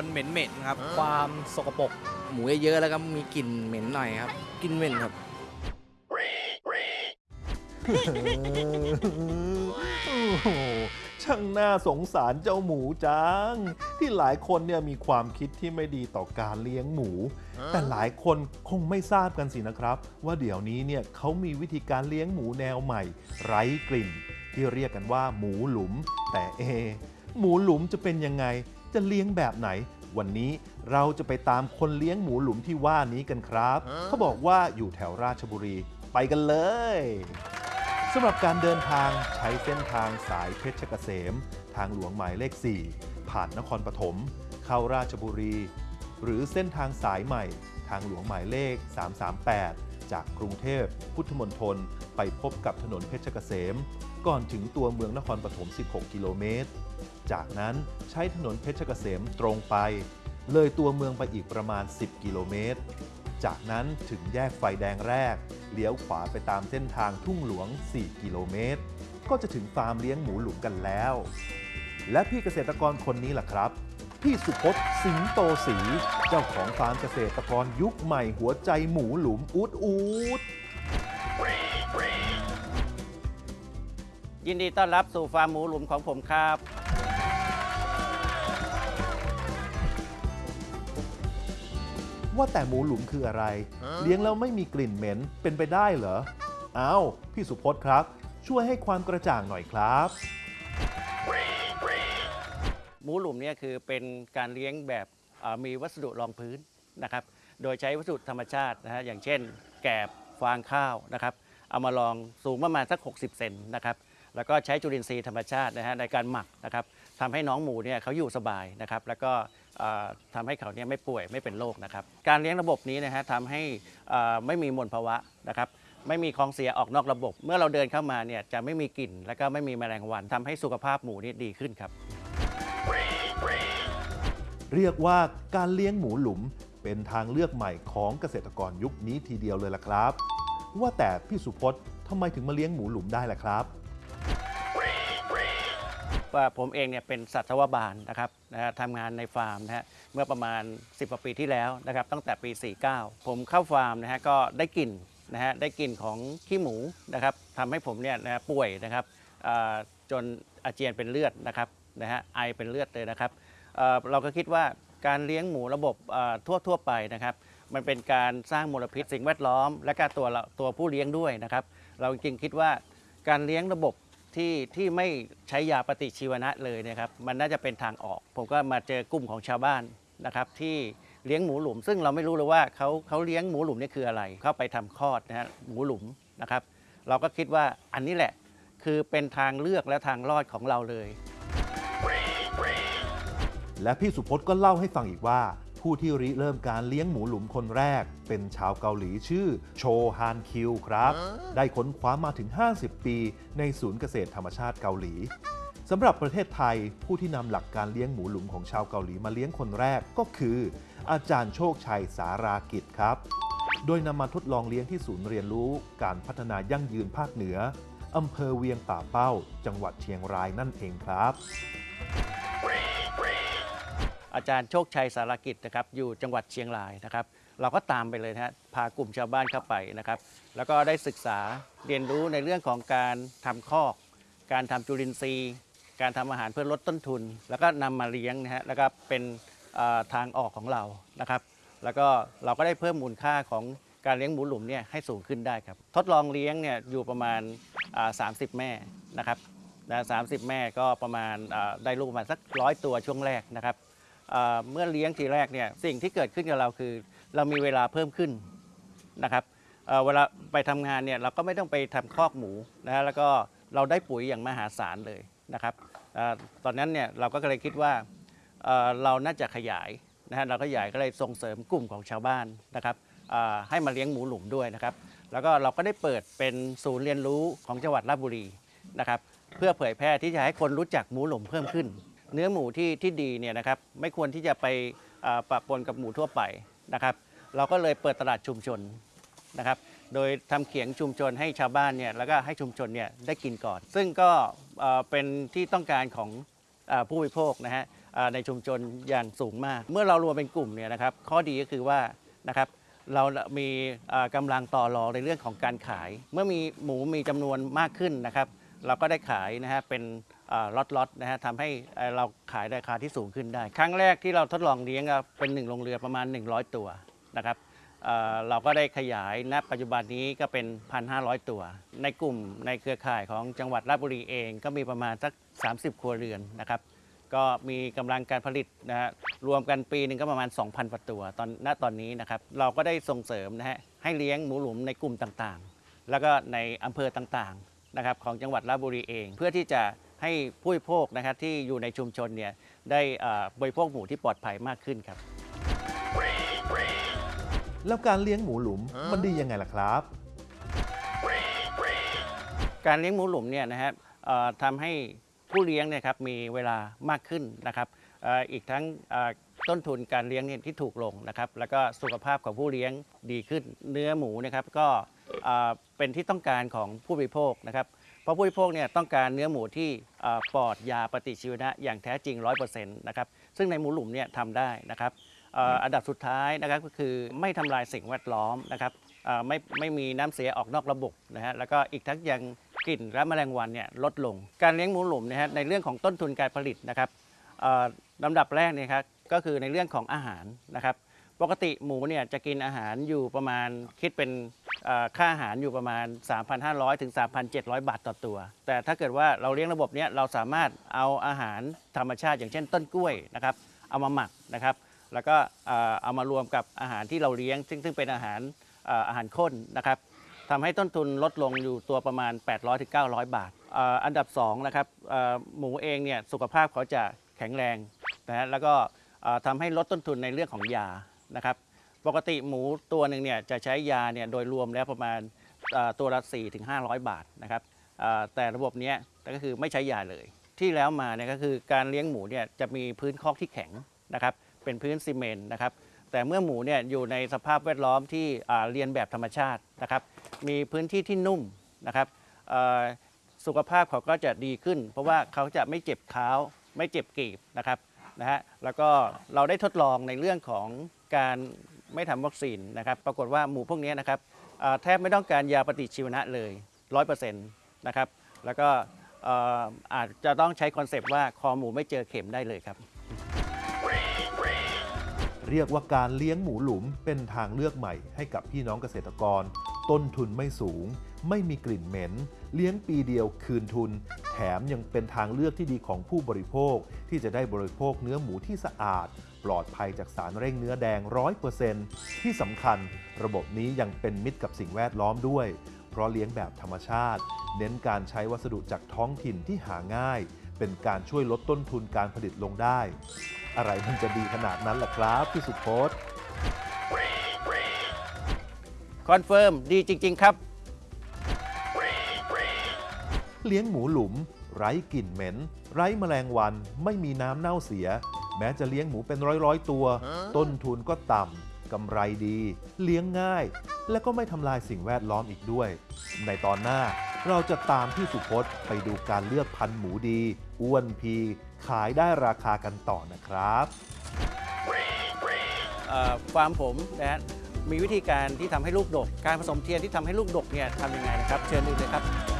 นๆเหม็นๆครับ ความสกปรกหมูเยอะๆแล้วก็มีกลิ่นเหม็นหน่อยครับกลิ่นเหม็นครับ โอ้โหช่างน่าสงสารเจ้าหมูจัง ที่หลายคนเนี่ยมีความคิดที่ไม่ดีต่อการเลี้ยงหมู แต่หลายคนคงไม่ทราบกันสินะครับ ว่าเดี๋ยวนี้เนี่ยเขามีวิธีการเลี้ยงหมูแนวใหม่ ไร้กลิ่น ที่เรียกกันว่าหมูหลุม แต่เอะหมูหลุมจะเป็นยังไง จะเลี้ยงแบบไหน วันนี้เราจะไปตามคนเลี้ยงหมูหลุมที่ว่านี้กันครับ เขาบอกว่าอยู่แถวราชบุรี ไปกันเลยสำหรับการเดินทางใช้เส้นทางสายเพชรเกษม ทางหลวงหมายเลข 4 ผ่านนครปฐมเข้าราชบุรี หรือเส้นทางสายใหม่ ทางหลวงหมายเลข 338 จากกรุงเทพพุทธมณฑลไปพบกับถนนเพชรเกษม ก่อนถึงตัวเมืองนครปฐม 16 กิโลเมตร จากนั้นใช้ถนนเพชรเกษมตรงไป เลยตัวเมืองไปอีกประมาณ 10 กิโลเมตร จากนั้นถึงแยกไฟแดงแรก เลี้ยวขวาไปตามเส้นทางทุ่งหลวง 4 กิโลเมตร ก็จะถึงฟาร์มเลี้ยงหมูหลุมกันแล้ว และพี่เกษตรกรคนนี้ล่ะครับ พี่สุพจน์สิงโตศีเจ้าของฟาร์มเกษตรกรยุคใหม่หัวใจหมูหลุมอูดอูดยินดีต้อนรับสู่ฟาร์มหมูหลุมของผมครับ ว่าแต่หมูหลุมคืออะไร เลี้ยงแล้วไม่มีกลิ่นเหม็นเป็นไปได้เหรออ้าวพี่สุพจน์ครับ ช่วยให้ความกระจ่างหน่อยครับ หมูหลุมเนี่ยคือเป็นการเลี้ยงแบบเอ่อมีวัสดุรองพื้นนะครับ โดยใช้วัสดุธรรมชาตินะฮะอย่างเช่น แกบฟางข้าวนะครับ เอามาลองสูงประมาณสัก 60 เซนนะครับแล้วก็ใช้จุลินทรีย์ธรรมชาตินะฮะในการหมักนะครับทำให้น้องหมูเนี่ยเขาอยู่สบายนะครับ แล้วก็เอ่อ ทำให้เขาเนี่ยไม่ป่วยไม่เป็นโรคนะครับ การเลี้ยงระบบนี้นะฮะทำให้อ่อไม่มีมลภาวะนะครับไม่มีของเสียออกนอกระบบ เมื่อเราเดินเข้ามาเนี่ยจะไม่มีกลิ่น และก็ไม่มีแมลงวันทำให้สุขภาพหมูนี่ดีขึ้นครับ เรียกว่าการเลี้ยงหมูหลุมเป็นทางเลือกใหม่ของเกษตรกรยุคนี้ทีเดียวเลยล่ะครับ ว่าแต่พี่สุพจน์ทำไมถึงมาเลี้ยงหมูหลุมได้ล่ะครับ ว่าผมเองเนี่ยเป็นสัตวบาลนะครับนะฮะทำงานในฟาร์มนะฮะเมื่อประมาณ 10กว่าปีที่แล้วนะครับตั้งแต่ปี 49 ผมเข้าฟาร์มนะฮะก็ได้กลิ่นนะฮะได้กลิ่นของขี้หมูนะครับทำให้ผมเนี่ยนะฮะป่วยนะครับจนอาเจียนเป็นเลือดนะครับนะฮะไอเป็นเลือดเลยนะครับเราก็คิดว่าการเลี้ยงหมูระบบทั่วทั่วไปนะครับ มันเป็นการสร้างมลพิษสิ่งแวดล้อม และก็ตัวตัวผู้เลี้ยงด้วยนะครับ เราจริงๆคิดว่าการเลี้ยงระบบ ที่ที่ไม่ใช้ยาปฏิชีวนะเลยนะครับ มันน่าจะเป็นทางออก ผมก็มาเจอกลุ่มของชาวบ้านนะครับที่เลี้ยงหมูหลุม ซึ่งเราไม่รู้เลยว่าเขาเขาเลี้ยงหมูหลุมนี่คืออะไร เข้าไปทำคลอดนะฮะหมูหลุมนะครับ เราก็คิดว่าอันนี้แหละคือเป็นทางเลือกและทางรอดของเราเลย และพี่สุพจน์ก็เล่าให้ฟังอีกว่า ผู้ที่ริเริ่มการเลี้ยงหมูหลุมคนแรก เป็นชาวเกาหลีชื่อโชฮานคิวครับ ได้ค้นคว้ามาถึง 50 ปี ในศูนย์เกษตรธรรมชาติเกาหลีสำหรับประเทศไทยผู้ที่นำหลักการเลี้ยงหมูหลุมของชาวเกาหลีมาเลี้ยงคนแรกก็คือ อาจารย์โชคชัยสารากิจครับ โดยนำมาทดลองเลี้ยงที่ศูนย์เรียนรู้ การพัฒนายั่งยืนภาคเหนืออำเภอเวียงป่าเป้า จังหวัดเชียงรายนั่นเองครับ อาจารย์โชคชัยสารกิจนะครับอยู่จังหวัดเชียงรายนะครับ เราก็ตามไปเลยนะฮะพากลุ่มชาวบ้านเข้าไปนะครับ แล้วก็ได้ศึกษาเรียนรู้ในเรื่องของการทำคอก การทำจุลินทรีย์ การทำอาหารเพื่อลดต้นทุน แล้วก็นำมาเลี้ยงนะฮะแล้วก็เป็นทางออกของเรานะครับ แล้วก็เราก็ได้เพิ่มมูลค่าของการเลี้ยงหมูหลุมเนี่ยให้สูงขึ้นได้ครับ ทดลองเลี้ยงเนี่ยอยู่ประมาณ 30 แม่นะครับนะ30แม่ก็ประมาณได้ลูกประมาณสักร้อยตัวช่วงแรกนะครับ เมื่อเลี้ยงทีแรกเนี่ยสิ่งที่เกิดขึ้นกับเราคือ เรามีเวลาเพิ่มขึ้นนะครับเเวลาไปทำงานเนี่ยเราก็ไม่ต้องไปทำคอกหมูนะฮะแล้วก็เราได้ปุ๋ยอย่างมหาศาลเลยนะครับอตอนนั้นเนี่ยเราก็เลยคิดว่าเเราน่าจะขยายนะฮะเราก็ขยายก็เลยส่งเสริมกลุ่มของชาวบ้านนะครับให้มาเลี้ยงหมูหลุมด้วยนะครับ แล้วก็เราก็ได้เปิดเป็นศูนย์เรียนรู้ของจังหวัดราชบุรีนะครับ เพื่อเผยแพร่ที่จะให้คนรู้จักหมูหลุมเพิ่มขึ้น เนื้อหมูที่ที่ดีเนี่ยนะครับไม่ควรที่จะไปปะปนกับหมูทั่วไปนะครับ เราก็เลยเปิดตลาดชุมชนนะครับ โดยทำเขียงชุมชนให้ชาวบ้านเนี่ยแล้วก็ให้ชุมชนเนี่ยได้กินก่อน ซึ่งก็เป็นที่ต้องการของผู้บริโภคนะฮะในชุมชนอย่างสูงมาก เมื่อเรารวมเป็นกลุ่มเนี่ยนะครับ ข้อดีก็คือว่านะครับเรามีอ่ากำลังต่อรองในเรื่องของการขาย เมื่อมีหมูมีจำนวนมากขึ้นนะครับ เราก็ได้ขายนะฮะเป็น ล็อตๆนะฮะทำให้เราขายราคาที่สูงขึ้นได้ ครั้งแรกที่เราทดลองเลี้ยงเป็นหนึ่งโรงเรือประมาณ 100 ตัวนะครับเราก็ได้ขยายณปัจจุบันนี้ก็เป็น 1,500 ตัว ในกลุ่มในเครือข่ายของจังหวัดราชบุรีเองก็มีประมาณสัก 30 ครัวเรือนนะครับ ก็มีกำลังการผลิตนะฮะรวมกันปีหนึ่งก็ประมาณ 2,000ประตัวตอนณตอนนี้นะครับ เราก็ได้ส่งเสริมนะฮะให้เลี้ยงหมูหลุมในกลุ่มต่างๆ แล้วก็ในอำเภอต่างๆนะครับของจังหวัดราชบุรีเอง เพื่อที่จะ ให้ผู้บริโภคนะครับที่อยู่ในชุมชนเนี่ยได้เอ่อบริโภคหมูที่ปลอดภัยมากขึ้นครับ แล้วการเลี้ยงหมูหลุมมันดียังไงล่ะครับ การเลี้ยงหมูหลุมเนี่ยนะครับเอ่อทำให้ผู้เลี้ยงเนี่ยครับมีเวลามากขึ้นนะครับเอ่ออีกทั้งเอ่อต้นทุนการเลี้ยงเนี่ยที่ถูกลงนะครับ แล้วก็สุขภาพของผู้เลี้ยงดีขึ้น เนื้อหมูนะครับก็เอ่อเป็นที่ต้องการของผู้บริโภคนะครับ เพราะผู้บริโภคเนี่ยต้องการเนื้อหมูที่ปลอดยาปฏิชีวนะอย่างแท้จริง 100%นะครับซึ่งในหมูหลุมเนี่ยทำได้นะครับอันดับสุดท้ายนะครับก็คือไม่ทำลายสิ่งแวดล้อมนะครับไม่ไม่มีน้ำเสียออกนอกระบบนะฮะแล้วก็อีกทั้งยังกลิ่นและแมลงวันเนี่ยลดลง การเลี้ยงหมูหลุมนะฮะในเรื่องของต้นทุนการผลิตนะครับลำดับแรกเนี่ยครับก็คือในเรื่องของอาหารนะครับ ปกติหมูเนี่ยจะกินอาหารอยู่ประมาณคิดเป็นค่าอาหารอยู่ประมาณ 3,500 ถึง 3,700 บาทต่อตัว แต่ถ้าเกิดว่าเราเลี้ยงระบบเนี้ยเราสามารถเอาอาหารธรรมชาติ อย่างเช่นต้นกล้วยนะครับ เอามาหมักนะครับ แล้วก็เอามารวมกับอาหารที่เราเลี้ยง ซึ่งซึ่งเป็นอาหารอาหารข้นนะครับทำให้ต้นทุนลดลงอยู่ตัวประมาณ 800ถึง900 บาท อันดับ2นะครับหมูเองเนี่ยสุขภาพเขาจะแข็งแรงนะฮะแล้วก็ทำให้ลดต้นทุนในเรื่องของยา นะครับปกติหมูตัวหนึ่งเนี่ยจะใช้ยาเนี่ยโดยรวมแล้วประมาณตัวละ4ถึง500บาทนะครับแต่ระบบนี้ก็คือไม่ใช้ยาเลย ที่แล้วมาเนี่ยก็คือการเลี้ยงหมูเนี่ยจะมีพื้นคอกที่แข็งนะครับเป็นพื้นซีเมนต์นะครับแต่เมื่อหมูเนี่ยอยู่ในสภาพแวดล้อมที่เรียนแบบธรรมชาตินะครับมีพื้นที่ที่นุ่มนะครับสุขภาพเขาก็จะดีขึ้น เพราะว่าเขาจะไม่เจ็บเท้าไม่เจ็บกีบนะครับ นะฮะแล้วก็เราได้ทดลองในเรื่องของการไม่ทำวัคซีนนะครับปรากฏว่าหมูพวกนี้นะครับแทบไม่ต้องการยาปฏิชีวนะเลย100%นะครับแล้วก็อาจจะต้องใช้ concept ว่าคอหมูไม่เจอเข็มได้เลยครับ เรียกว่าการเลี้ยงหมูหลุมเป็นทางเลือกใหม่ให้กับพี่น้องเกษตรกร ต้นทุนไม่สูง ไม่มีกลิ่นเหม็น เลี้ยงปีเดียวคืนทุน แถมยังเป็นทางเลือกที่ดีของผู้บริโภค ที่จะได้บริโภคเนื้อหมูที่สะอาด ปลอดภัยจากสารเร่งเนื้อแดง 100%ที่สำคัญ ระบบนี้ยังเป็นมิตรกับสิ่งแวดล้อมด้วย เพราะเลี้ยงแบบธรรมชาติ เน้นการใช้วัสดุจากท้องถิ่นที่หาง่าย เป็นการช่วยลดต้นทุนการผลิตลงได้ อะไรมันจะดีขนาดนั้นล่ะครับพี่สุพจน์ confirm ดีจริง ๆ ครับ เลี้ยงหมูหลุม ไร้กลิ่นเหม็น ไร้แมลงวันไม่มีน้ำเน่าเสีย แม้จะเลี้ยงหมูเป็นร้อยร้อยๆตัว ต้นทุนก็ต่ำกำไรดี เลี้ยงง่าย และก็ไม่ทำลายสิ่งแวดล้อมอีกด้วย ในตอนหน้าเราจะตามพี่สุพจน์ไปดูการเลือกพันธุ์หมูดี อ้วนพี ขายได้ราคากันต่อนะครับเอ่อฟาร์มผมนะฮะ มีวิธีการที่ทำให้ลูกดก การผสมเทียนที่ทำให้ลูกดกเนี่ยทำยังไงนะครับ เชิญดูเลยครับ